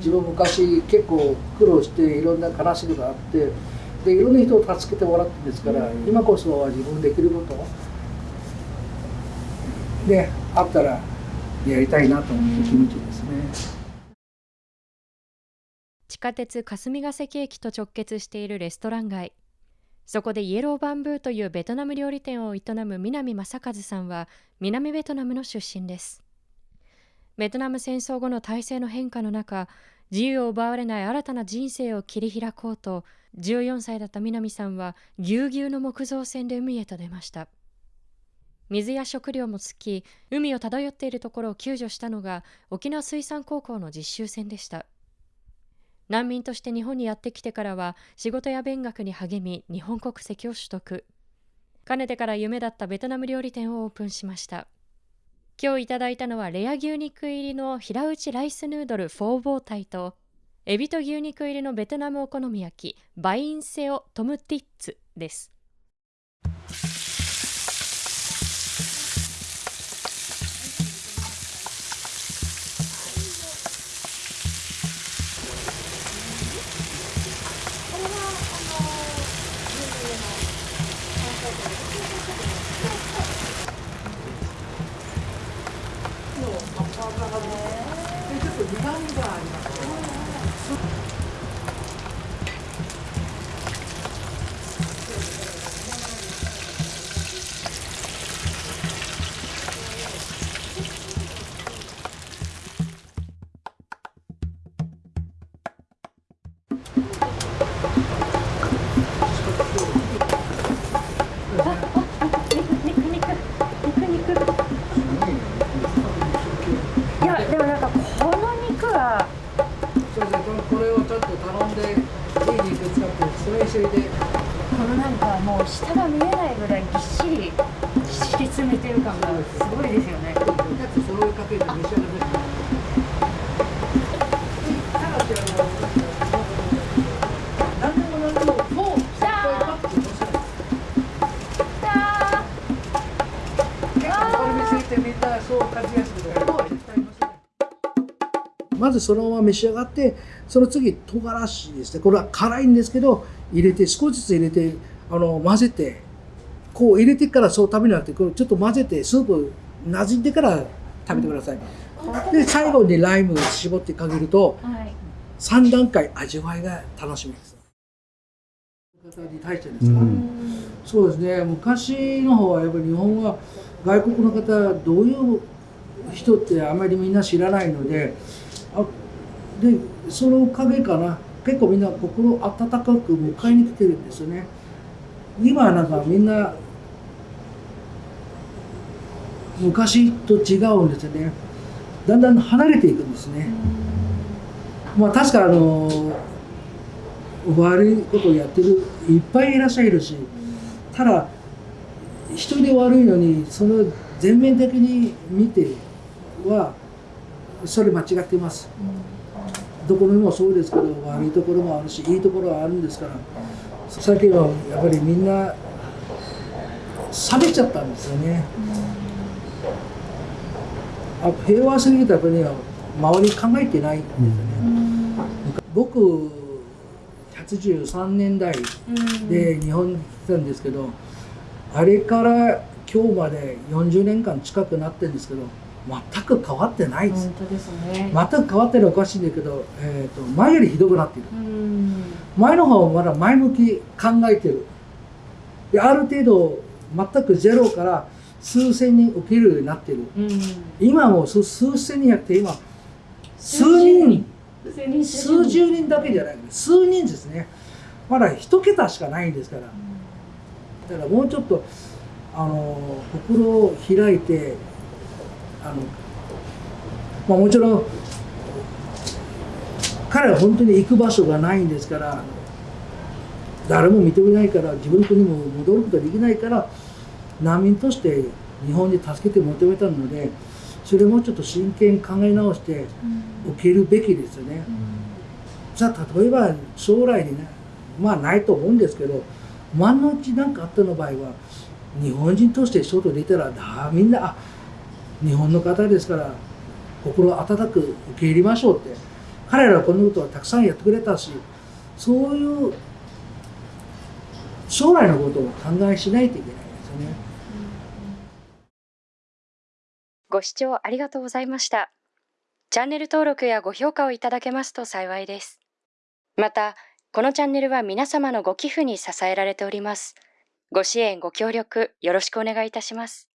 自分昔結構苦労していろんな悲しみがあってでいろんな人を助けてもらってんですから、今こそは自分できることであったらやりたいなと思う気持ちですね。地下鉄霞ヶ関駅と直結しているレストラン街。そこでイエローバンブーというベトナム料理店を営む南正和さんは南ベトナムの出身ですベトナム戦争後の体制の変化の中自由を奪われない新たな人生を切り開こうと14歳だった南さんはぎゅうぎゅうの木造船で海へと出ました。水や食料も尽き海を漂っているところを救助したのが沖縄水産高校の実習船でした。難民として日本にやってきてからは仕事や勉学に励み日本国籍を取得。かねてから夢だったベトナム料理店をオープンしました。今日いただいたのはレア牛肉入りの平打ちライスヌードルフォーボータイとエビと牛肉入りのベトナムお好み焼きバインセオトムティッツです。ます。れをちょっと頼んでいい肉使ってそれ一緒でこのなんかもう下が見えないぐらいぎっしりぎっ詰めてる感がすごいですよねだってそかけて召し上がってそう感じやする。ずそのまま召し上がってその次唐辛子ですね。これは辛いんですけど入れて少しずつ入れてあの混ぜてこう入れてからそう食べなくてこれちょっと混ぜてスープなじんでから食べてください、で最後にライムを絞ってかけると、はい、3段階味わいが楽しみです。方に対してですか、そうですね。昔の方はやっぱり日本は外国の方どういう人ってあまりみんな知らないのであでそのおかげかな。結構みんな心温かく迎えに来てるんですよね。今はなんかみんな昔と違うんですよね。だんだん離れていくんですね。まあ確かあの悪いことをやってるいっぱいいらっしゃるしただ一人で悪いのにその全面的に見てはそれ間違っています、どこにもそうですけど悪いところもあるしいいところはあるんですから最近はやっぱりみんな冷めちゃったんですよね、あ平和すぎた国は周り考えてないんですよね、僕83年代で日本に来たんですけど、あれから今日まで40年間近くなってるんですけど全く変わってないです。本当ですね。全く変わってるおかしいんだけど、えっ、ー、と前よりひどくなっている。前の方はまだ前向き考えてる。である程度全くゼロから数千人受けるようになってる。今も数千人やって今数人数十人だけじゃない数人ですね。まだ一桁しかないんですから。だからもうちょっとあの心を開いてあの、まあ、もちろん彼は本当に行く場所がないんですから誰も認めないから自分の国も戻ることができないから難民として日本に助けて求めたのでそれもちょっと真剣に考え直して受けるべきですよね。うん、じゃあ例えば将来にねまあないと思うんですけど万のうち何かあったの場合は日本人として外出たらだみんなあ日本の方ですから心温かく受け入れましょうって彼らはこのことはたくさんやってくれたしそういう将来のことを考えしないといけないですよね。ご視聴ありがとうございました。チャンネル登録やご評価をいただけますと幸いです。また、このチャンネルは皆様のご寄付に支えられております。ご支援、ご協力、よろしくお願いいたします。